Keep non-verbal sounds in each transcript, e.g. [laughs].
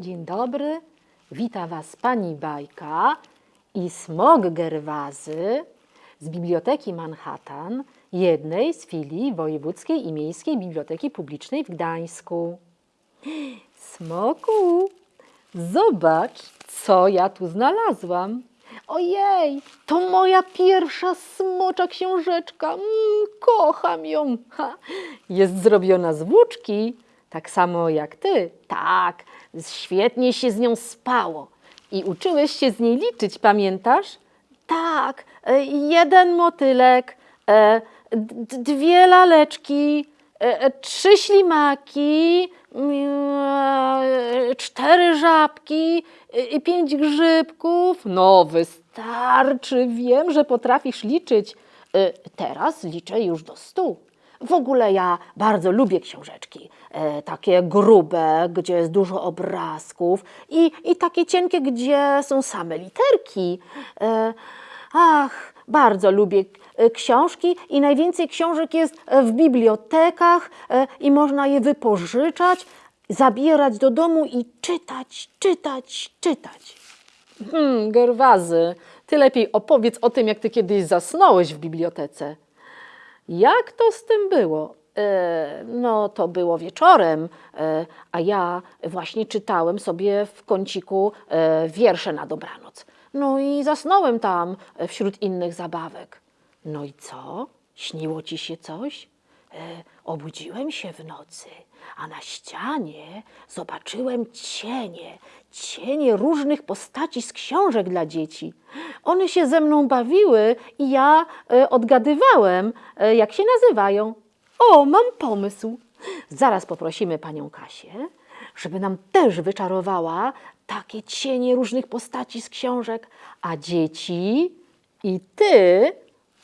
Dzień dobry, wita Was Pani Bajka i Smog Gerwazy z Biblioteki Manhattan, jednej z filii Wojewódzkiej i Miejskiej Biblioteki Publicznej w Gdańsku. Smoku, zobacz, co ja tu znalazłam. Ojej, to moja pierwsza smocza książeczka. Mm, kocham ją. Ha, jest zrobiona z włóczki, tak samo jak ty. Tak, świetnie się z nią spało. I uczyłeś się z niej liczyć, pamiętasz? Tak, e, jeden motylek, e, dwie laleczki, e, trzy ślimaki, mm, cztery żabki i pięć grzybków. No, wystarczy, wiem, że potrafisz liczyć. Teraz liczę już do stu. W ogóle ja bardzo lubię książeczki, e, takie grube, gdzie jest dużo obrazków i, i takie cienkie, gdzie są same literki. E, ach, bardzo lubię e, książki i najwięcej książek jest w bibliotekach i można je wypożyczać, zabierać do domu i czytać, czytać, czytać. Hmm, Gerwazy, ty lepiej opowiedz o tym, jak ty kiedyś zasnąłeś w bibliotece. Jak to z tym było? E, no, to było wieczorem, e, a ja właśnie czytałem sobie w kąciku e, wiersze na dobranoc. No i zasnąłem tam wśród innych zabawek. No i co? Śniło ci się coś? E, obudziłem się w nocy, a na ścianie zobaczyłem cienie, cienie różnych postaci z książek dla dzieci. One się ze mną bawiły i ja e, odgadywałem, e, jak się nazywają. O, mam pomysł. Zaraz poprosimy panią Kasię, żeby nam też wyczarowała takie cienie różnych postaci z książek, a dzieci i ty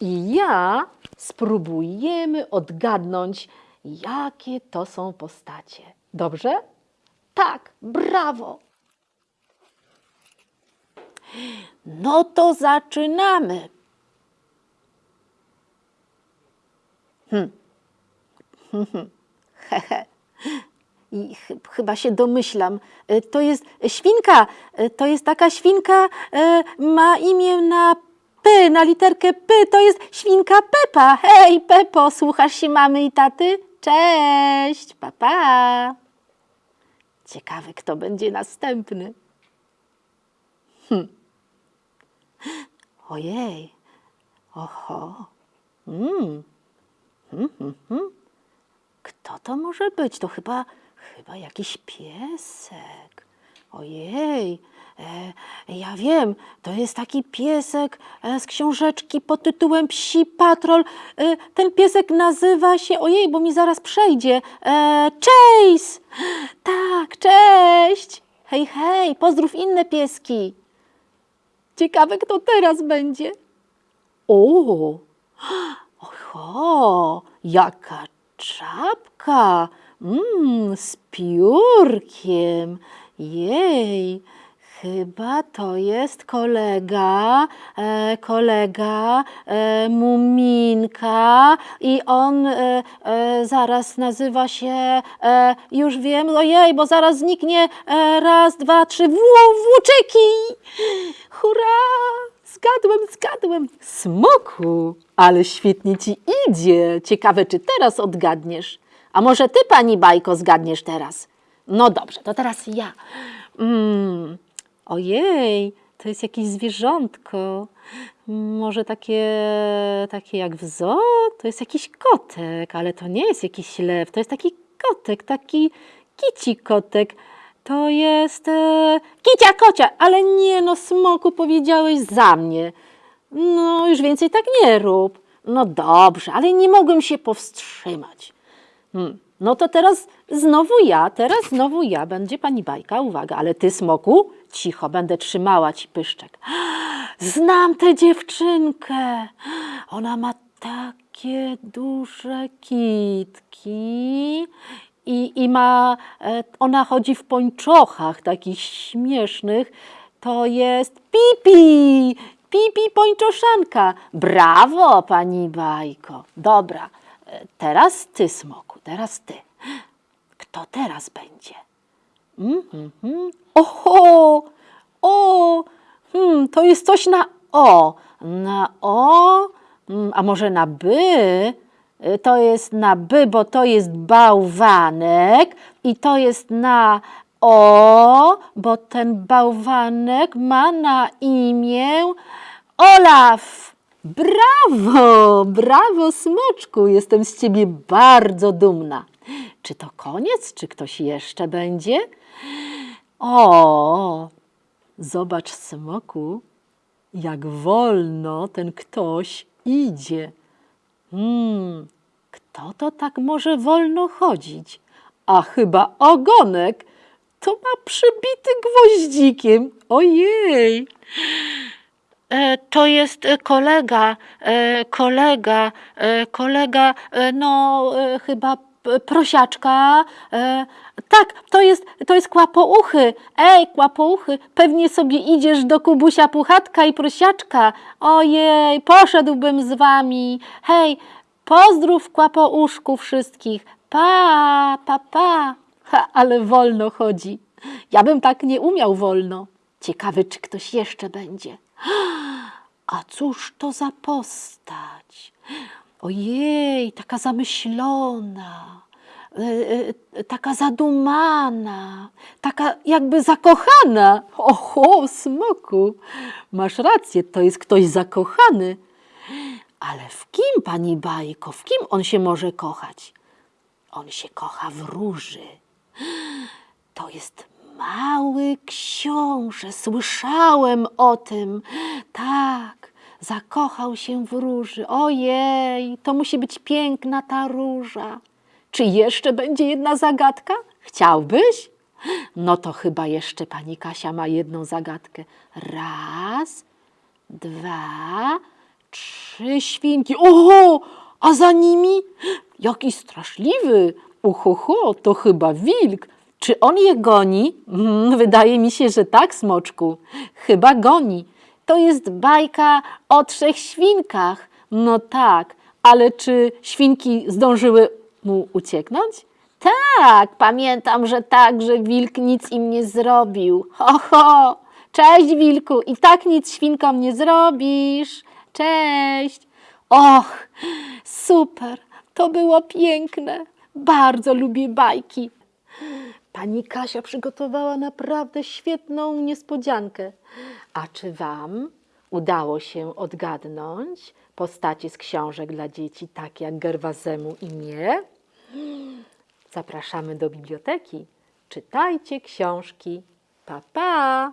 i ja spróbujemy odgadnąć, jakie to są postacie. Dobrze? Tak, brawo! No to zaczynamy. [laughs] Hehe. I ch- chyba się domyślam. E, To jest świnka. E, To jest taka świnka, e, ma imię na P, na literkę P. To jest świnka Pepa. Hej, Pepo, słuchasz się mamy i taty? Cześć, papa. Pa. Ciekawy, kto będzie następny. Hm. Ojej. Oho. Mm. Hmm, hmm, hmm. Kto to może być? To chyba, chyba jakiś piesek. Ojej, e, ja wiem, to jest taki piesek e, z książeczki pod tytułem Psi Patrol. E, ten piesek nazywa się, ojej, bo mi zaraz przejdzie, e, Chase! Tak, cześć! Hej, hej, pozdrów inne pieski. Ciekawe, kto teraz będzie. O, oho, jaka czapka, mm, z piórkiem. Jej, chyba to jest kolega, e, kolega e, Muminka i on e, e, zaraz nazywa się, e, już wiem, ojej, bo zaraz zniknie, e, raz, dwa, trzy, włó, włóczyki. Hurra! Zgadłem, zgadłem. Smoku, ale świetnie ci idzie. Ciekawe, czy teraz odgadniesz. A może ty, pani Bajko, zgadniesz teraz? No dobrze, to teraz ja. Mm. Ojej, to jest jakieś zwierzątko. Może takie, takie jak w zoo? To jest jakiś kotek, ale to nie jest jakiś lew. To jest taki kotek, taki kici kotek. To jest e, kicia kocia, ale nie no, smoku powiedziałeś za mnie. No, już więcej tak nie rób. No dobrze, ale nie mogłem się powstrzymać. Hmm. No to teraz znowu ja, teraz znowu ja, będzie pani bajka, uwaga, ale ty, smoku, cicho, będę trzymała ci pyszczek. [gasps] Znam tę dziewczynkę. Ona ma takie duże kitki i, i ma, e, ona chodzi w pończochach takich śmiesznych. To jest Pipi, Pipi pończoszanka. Brawo, pani bajko. Dobra, e, teraz ty, smoku, teraz ty. Kto teraz będzie? Mhm, mhm. Oho! O! Hmm, to jest coś na O. Na O? Mm, A może na by? Y, To jest na by, bo to jest bałwanek i to jest na O, bo ten bałwanek ma na imię Olaf. Brawo, brawo, smoczku, jestem z ciebie bardzo dumna. Czy to koniec, czy ktoś jeszcze będzie? O, zobacz, smoku, jak wolno ten ktoś idzie. Hmm, kto to tak może wolno chodzić? A chyba ogonek to ma przybity gwoździkiem. Ojej! E, to jest e, kolega, e, kolega, kolega, no chyba prosiaczka. E, tak, to jest, to jest kłapouchy. Ej, kłapouchy, pewnie sobie idziesz do Kubusia Puchatka i prosiaczka. Ojej, poszedłbym z wami. Hej, pozdrów kłapouszku wszystkich. Pa, pa, pa. Ha, ale wolno chodzi. Ja bym tak nie umiał wolno. Ciekawy, czy ktoś jeszcze będzie. [gasps] A cóż to za postać? Ojej, taka zamyślona, e, e, taka zadumana, taka jakby zakochana. Oho, smoku, masz rację, to jest ktoś zakochany. Ale w kim, pani Bajko, w kim on się może kochać? On się kocha w róży. To jest mały książę. Słyszałem o tym. Tak, zakochał się w róży. Ojej, to musi być piękna ta róża. Czy jeszcze będzie jedna zagadka? Chciałbyś? No to chyba jeszcze pani Kasia ma jedną zagadkę. Raz, dwa, trzy świnki. Oho, a za nimi jaki straszliwy. Uhoho, to chyba wilk. Czy on je goni? Mm, wydaje mi się, że tak, smoczku. Chyba goni. To jest bajka o trzech świnkach. No tak, ale czy świnki zdążyły mu ucieknąć? Tak, pamiętam, że tak, że wilk nic im nie zrobił. Ho, ho! Cześć, wilku, i tak nic świnkom nie zrobisz. Cześć. Och, super, to było piękne. Bardzo lubię bajki. Pani Kasia przygotowała naprawdę świetną niespodziankę. A czy Wam udało się odgadnąć postacie z książek dla dzieci, tak jak Gerwazemu i mnie? Zapraszamy do biblioteki. Czytajcie książki. Pa, pa!